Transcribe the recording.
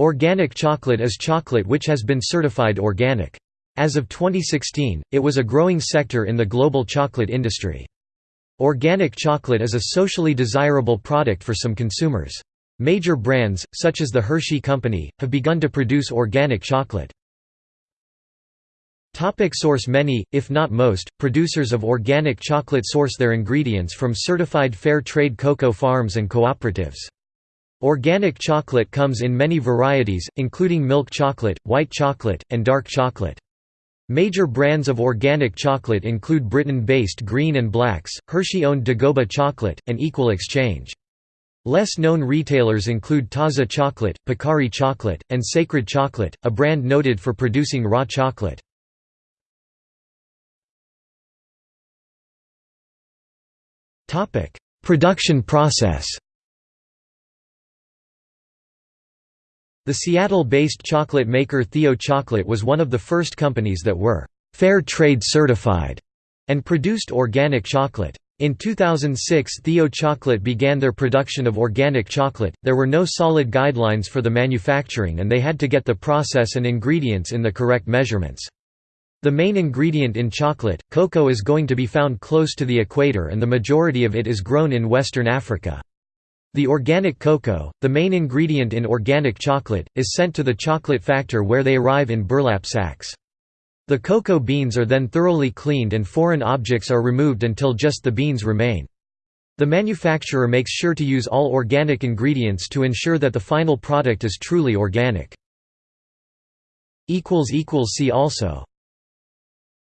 Organic chocolate is chocolate which has been certified organic. As of 2016, it was a growing sector in the global chocolate industry. Organic chocolate is a socially desirable product for some consumers. Major brands, such as the Hershey Company, have begun to produce organic chocolate. Topic source Many, if not most, producers of organic chocolate source their ingredients from certified fair trade cocoa farms and cooperatives. Organic chocolate comes in many varieties, including milk chocolate, white chocolate, and dark chocolate. Major brands of organic chocolate include Britain-based Green and Blacks, Hershey-owned Dagoba Chocolate, and Equal Exchange. Less known retailers include Taza Chocolate, Pacari Chocolate, and Sacred Chocolate, a brand noted for producing raw chocolate. Production process. The Seattle-based chocolate maker Theo Chocolate was one of the first companies that were fair trade certified and produced organic chocolate. In 2006 Theo Chocolate began their production of organic chocolate, there were no solid guidelines for the manufacturing and they had to get the process and ingredients in the correct measurements. The main ingredient in chocolate, cocoa is going to be found close to the equator and the majority of it is grown in Western Africa. The organic cocoa, the main ingredient in organic chocolate, is sent to the chocolate factor where they arrive in burlap sacks. The cocoa beans are then thoroughly cleaned and foreign objects are removed until just the beans remain. The manufacturer makes sure to use all organic ingredients to ensure that the final product is truly organic. See also